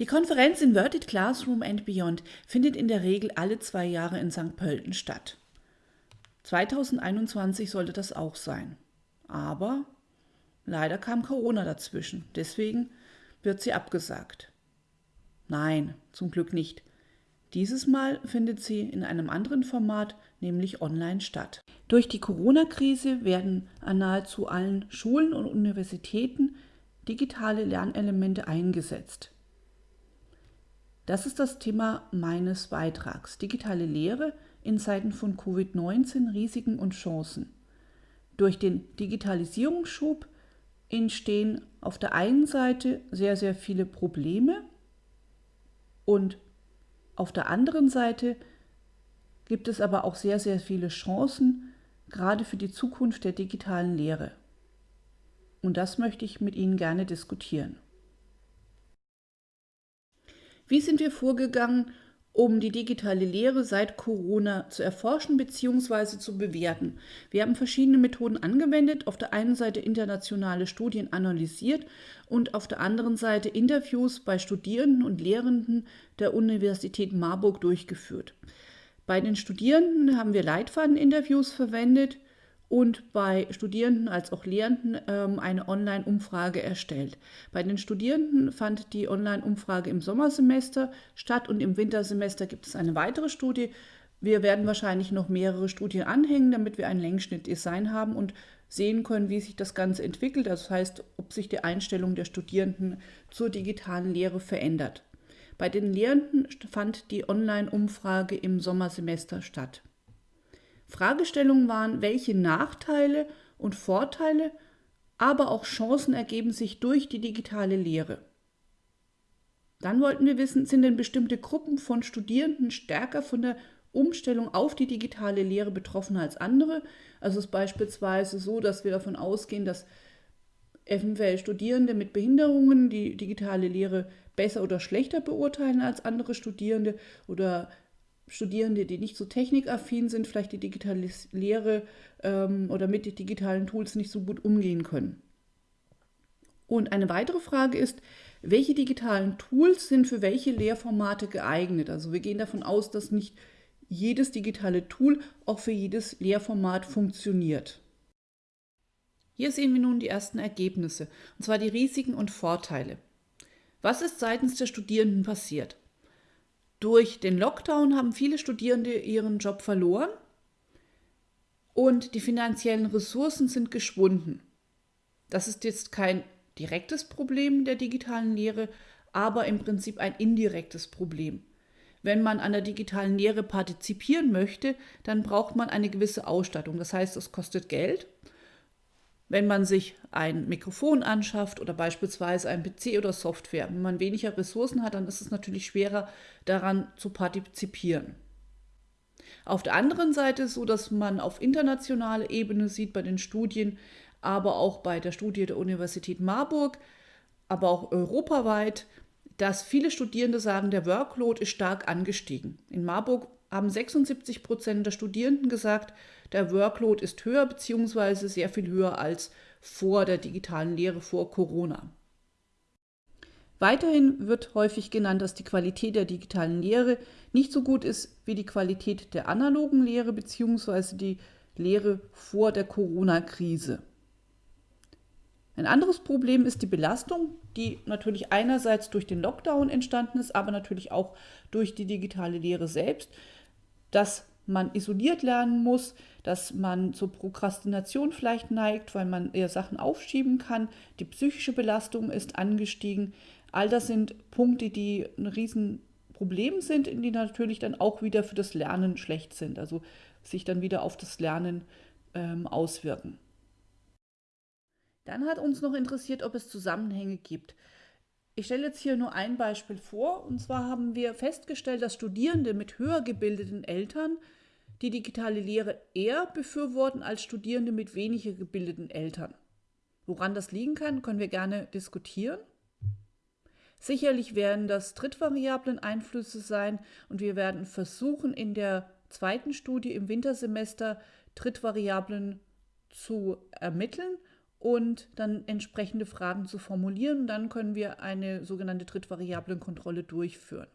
Die Konferenz Inverted Classroom and Beyond findet in der Regel alle zwei Jahre in St. Pölten statt. 2021 sollte das auch sein. Aber leider kam Corona dazwischen. Deswegen wird sie abgesagt. Nein, zum Glück nicht. Dieses Mal findet sie in einem anderen Format, nämlich online statt. Durch die Corona-Krise werden an nahezu allen Schulen und Universitäten digitale Lernelemente eingesetzt. Das ist das Thema meines Beitrags. Digitale Lehre in Zeiten von Covid-19, Risiken und Chancen. Durch den Digitalisierungsschub entstehen auf der einen Seite sehr, sehr viele Probleme und auf der anderen Seite gibt es aber auch sehr, sehr viele Chancen, gerade für die Zukunft der digitalen Lehre. Und das möchte ich mit Ihnen gerne diskutieren. Wie sind wir vorgegangen, um die digitale Lehre seit Corona zu erforschen bzw. zu bewerten. Wir haben verschiedene Methoden angewendet, auf der einen Seite internationale Studien analysiert und auf der anderen Seite Interviews bei Studierenden und Lehrenden der Universität Marburg durchgeführt. Bei den Studierenden haben wir Leitfadeninterviews verwendet und bei Studierenden als auch Lehrenden ähm, eine Online-Umfrage erstellt. Bei den Studierenden fand die Online-Umfrage im Sommersemester statt und im Wintersemester gibt es eine weitere Studie. Wir werden wahrscheinlich noch mehrere Studien anhängen, damit wir ein Längsschnittdesign haben und sehen können, wie sich das Ganze entwickelt. Das heißt, ob sich die Einstellung der Studierenden zur digitalen Lehre verändert. Bei den Lehrenden fand die Online-Umfrage im Sommersemester statt. Fragestellungen waren, welche Nachteile und Vorteile, aber auch Chancen ergeben sich durch die digitale Lehre. Dann wollten wir wissen, sind denn bestimmte Gruppen von Studierenden stärker von der Umstellung auf die digitale Lehre betroffen als andere? Also es ist beispielsweise so, dass wir davon ausgehen, dass eventuell Studierende mit Behinderungen die digitale Lehre besser oder schlechter beurteilen als andere Studierende oder Studierende, die nicht so technikaffin sind, vielleicht die digitale Lehre ähm, oder mit den digitalen Tools nicht so gut umgehen können. Und eine weitere Frage ist, welche digitalen Tools sind für welche Lehrformate geeignet? Also wir gehen davon aus, dass nicht jedes digitale Tool auch für jedes Lehrformat funktioniert. Hier sehen wir nun die ersten Ergebnisse, und zwar die Risiken und Vorteile. Was ist seitens der Studierenden passiert? Durch den Lockdown haben viele Studierende ihren Job verloren und die finanziellen Ressourcen sind geschwunden. Das ist jetzt kein direktes Problem der digitalen Lehre, aber im Prinzip ein indirektes Problem. Wenn man an der digitalen Lehre partizipieren möchte, dann braucht man eine gewisse Ausstattung. Das heißt, es kostet Geld wenn man sich ein Mikrofon anschafft oder beispielsweise ein PC oder Software. Wenn man weniger Ressourcen hat, dann ist es natürlich schwerer, daran zu partizipieren. Auf der anderen Seite so, dass man auf internationaler Ebene sieht bei den Studien, aber auch bei der Studie der Universität Marburg, aber auch europaweit, dass viele Studierende sagen, der Workload ist stark angestiegen. In Marburg haben 76 Prozent der Studierenden gesagt, der Workload ist höher bzw. sehr viel höher als vor der digitalen Lehre, vor Corona. Weiterhin wird häufig genannt, dass die Qualität der digitalen Lehre nicht so gut ist wie die Qualität der analogen Lehre bzw. die Lehre vor der Corona-Krise. Ein anderes Problem ist die Belastung, die natürlich einerseits durch den Lockdown entstanden ist, aber natürlich auch durch die digitale Lehre selbst dass man isoliert lernen muss, dass man zur Prokrastination vielleicht neigt, weil man eher Sachen aufschieben kann. Die psychische Belastung ist angestiegen. All das sind Punkte, die ein Riesenproblem sind, die natürlich dann auch wieder für das Lernen schlecht sind, also sich dann wieder auf das Lernen ähm, auswirken. Dann hat uns noch interessiert, ob es Zusammenhänge gibt. Ich stelle jetzt hier nur ein Beispiel vor. Und zwar haben wir festgestellt, dass Studierende mit höher gebildeten Eltern die digitale Lehre eher befürworten als Studierende mit weniger gebildeten Eltern. Woran das liegen kann, können wir gerne diskutieren. Sicherlich werden das drittvariablen Einflüsse sein und wir werden versuchen, in der zweiten Studie im Wintersemester Drittvariablen zu ermitteln und dann entsprechende Fragen zu formulieren. Dann können wir eine sogenannte Drittvariablenkontrolle durchführen.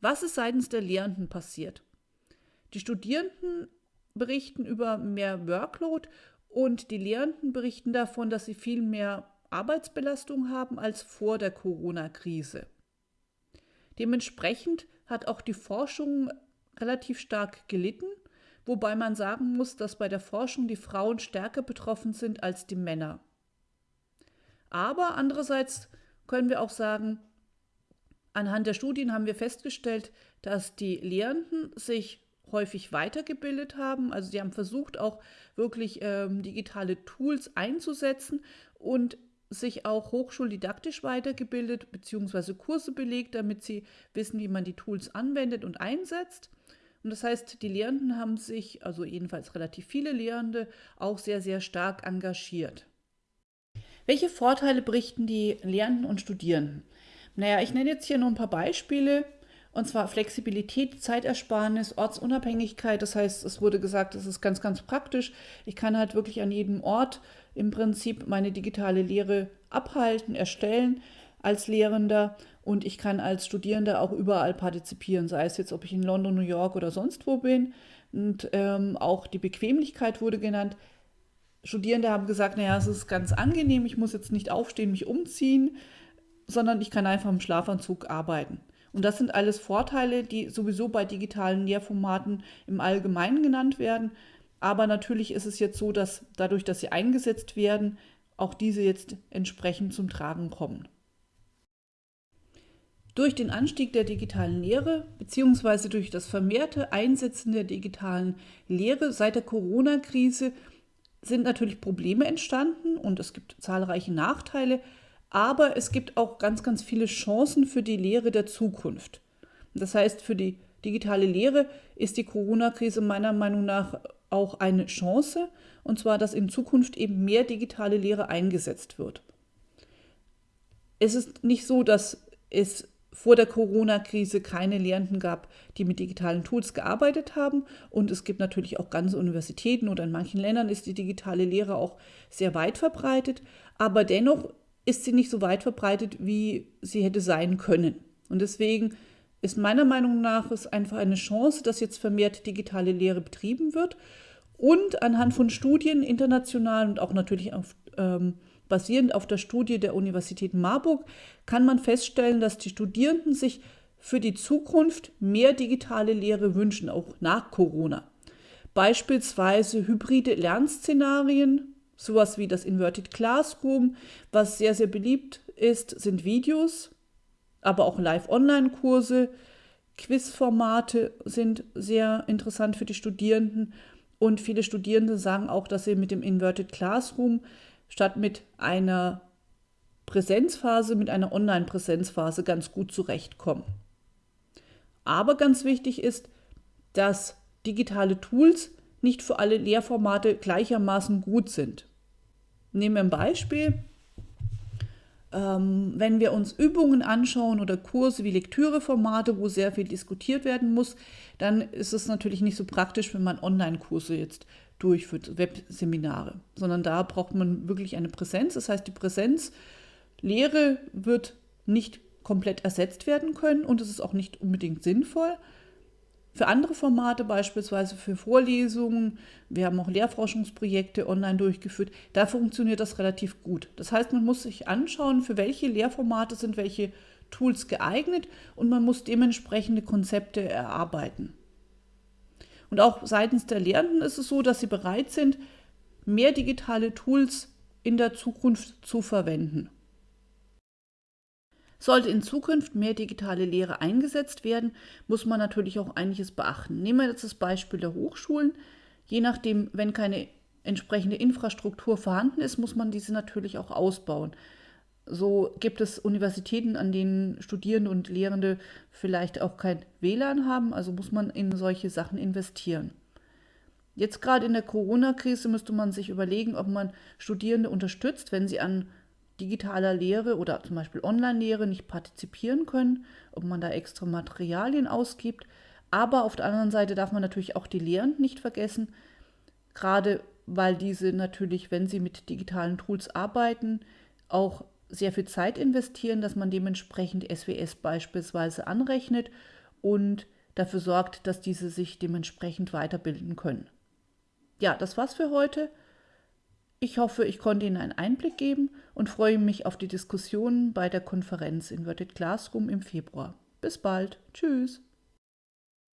Was ist seitens der Lehrenden passiert? Die Studierenden berichten über mehr Workload und die Lehrenden berichten davon, dass sie viel mehr Arbeitsbelastung haben als vor der Corona-Krise. Dementsprechend hat auch die Forschung relativ stark gelitten, wobei man sagen muss, dass bei der Forschung die Frauen stärker betroffen sind als die Männer. Aber andererseits können wir auch sagen, anhand der Studien haben wir festgestellt, dass die Lehrenden sich häufig weitergebildet haben. Also sie haben versucht, auch wirklich ähm, digitale Tools einzusetzen und sich auch hochschuldidaktisch weitergebildet bzw. Kurse belegt, damit sie wissen, wie man die Tools anwendet und einsetzt. Und das heißt, die Lehrenden haben sich, also jedenfalls relativ viele Lehrende, auch sehr, sehr stark engagiert. Welche Vorteile berichten die Lehrenden und Studierenden? Naja, ich nenne jetzt hier nur ein paar Beispiele. Und zwar Flexibilität, Zeitersparnis, Ortsunabhängigkeit. Das heißt, es wurde gesagt, es ist ganz, ganz praktisch. Ich kann halt wirklich an jedem Ort im Prinzip meine digitale Lehre abhalten, erstellen als Lehrender und ich kann als Studierender auch überall partizipieren, sei es jetzt, ob ich in London, New York oder sonst wo bin. Und ähm, auch die Bequemlichkeit wurde genannt. Studierende haben gesagt, naja, es ist ganz angenehm, ich muss jetzt nicht aufstehen, mich umziehen, sondern ich kann einfach im Schlafanzug arbeiten. Und das sind alles Vorteile, die sowieso bei digitalen Lehrformaten im Allgemeinen genannt werden. Aber natürlich ist es jetzt so, dass dadurch, dass sie eingesetzt werden, auch diese jetzt entsprechend zum Tragen kommen. Durch den Anstieg der digitalen Lehre bzw. durch das vermehrte Einsetzen der digitalen Lehre seit der Corona-Krise sind natürlich Probleme entstanden und es gibt zahlreiche Nachteile, aber es gibt auch ganz, ganz viele Chancen für die Lehre der Zukunft. Das heißt, für die digitale Lehre ist die Corona-Krise meiner Meinung nach auch eine Chance, und zwar, dass in Zukunft eben mehr digitale Lehre eingesetzt wird. Es ist nicht so, dass es vor der Corona-Krise keine Lehrenden gab, die mit digitalen Tools gearbeitet haben. Und es gibt natürlich auch ganze Universitäten oder in manchen Ländern ist die digitale Lehre auch sehr weit verbreitet. Aber dennoch ist sie nicht so weit verbreitet, wie sie hätte sein können. Und deswegen ist meiner Meinung nach es einfach eine Chance, dass jetzt vermehrt digitale Lehre betrieben wird. Und anhand von Studien international und auch natürlich auf, ähm, basierend auf der Studie der Universität Marburg kann man feststellen, dass die Studierenden sich für die Zukunft mehr digitale Lehre wünschen, auch nach Corona. Beispielsweise hybride Lernszenarien, Sowas wie das Inverted Classroom, was sehr, sehr beliebt ist, sind Videos, aber auch Live-Online-Kurse. Quizformate sind sehr interessant für die Studierenden und viele Studierende sagen auch, dass sie mit dem Inverted Classroom statt mit einer Präsenzphase, mit einer Online-Präsenzphase ganz gut zurechtkommen. Aber ganz wichtig ist, dass digitale Tools nicht für alle Lehrformate gleichermaßen gut sind. Nehmen wir ein Beispiel. Ähm, wenn wir uns Übungen anschauen oder Kurse wie Lektüreformate, wo sehr viel diskutiert werden muss, dann ist es natürlich nicht so praktisch, wenn man Online-Kurse jetzt durchführt, Webseminare, sondern da braucht man wirklich eine Präsenz. Das heißt, die Präsenzlehre wird nicht komplett ersetzt werden können und es ist auch nicht unbedingt sinnvoll. Für andere Formate, beispielsweise für Vorlesungen, wir haben auch Lehrforschungsprojekte online durchgeführt, da funktioniert das relativ gut. Das heißt, man muss sich anschauen, für welche Lehrformate sind welche Tools geeignet und man muss dementsprechende Konzepte erarbeiten. Und auch seitens der Lehrenden ist es so, dass sie bereit sind, mehr digitale Tools in der Zukunft zu verwenden. Sollte in Zukunft mehr digitale Lehre eingesetzt werden, muss man natürlich auch einiges beachten. Nehmen wir jetzt das Beispiel der Hochschulen. Je nachdem, wenn keine entsprechende Infrastruktur vorhanden ist, muss man diese natürlich auch ausbauen. So gibt es Universitäten, an denen Studierende und Lehrende vielleicht auch kein WLAN haben, also muss man in solche Sachen investieren. Jetzt gerade in der Corona-Krise müsste man sich überlegen, ob man Studierende unterstützt, wenn sie an digitaler Lehre oder zum Beispiel Online-Lehre nicht partizipieren können, ob man da extra Materialien ausgibt. Aber auf der anderen Seite darf man natürlich auch die Lehrenden nicht vergessen, gerade weil diese natürlich, wenn sie mit digitalen Tools arbeiten, auch sehr viel Zeit investieren, dass man dementsprechend SWS beispielsweise anrechnet und dafür sorgt, dass diese sich dementsprechend weiterbilden können. Ja, das war's für heute. Ich hoffe, ich konnte Ihnen einen Einblick geben und freue mich auf die Diskussionen bei der Konferenz Inverted Classroom im Februar. Bis bald. Tschüss.